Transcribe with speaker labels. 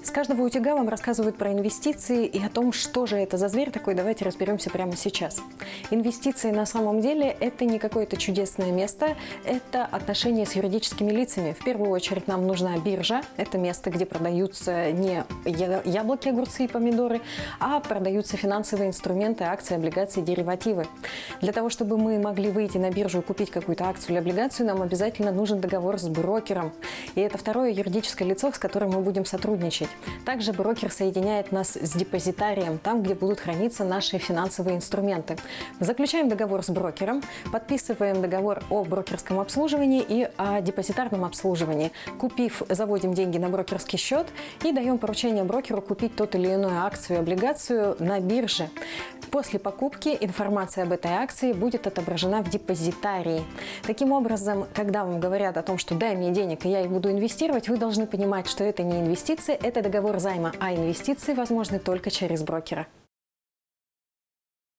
Speaker 1: С каждого утюга вам рассказывают про инвестиции и о том, что же это за зверь такой, давайте разберемся прямо сейчас. Инвестиции на самом деле это не какое-то чудесное место, это отношения с юридическими лицами. В первую очередь нам нужна биржа, это место, где продаются не яблоки, огурцы и помидоры, а продаются финансовые инструменты, акции, облигации, деривативы. Для того, чтобы мы могли выйти на биржу и купить какую-то акцию или облигацию, нам обязательно нужен договор с брокером. И это второе юридическое лицо, с которым мы будем сотрудничать. Также брокер соединяет нас с депозитарием, там, где будут храниться наши финансовые инструменты. Заключаем договор с брокером, подписываем договор о брокерском обслуживании и о депозитарном обслуживании. Купив, заводим деньги на брокерский счет и даем поручение брокеру купить тот или иную акцию, облигацию на бирже. После покупки информация об этой акции будет отображена в депозитарии. Таким образом, когда вам говорят о том, что дай мне денег, и я их буду инвестировать, вы должны понимать, что это не инвестиции, это договор займа, а инвестиции возможны только через брокера.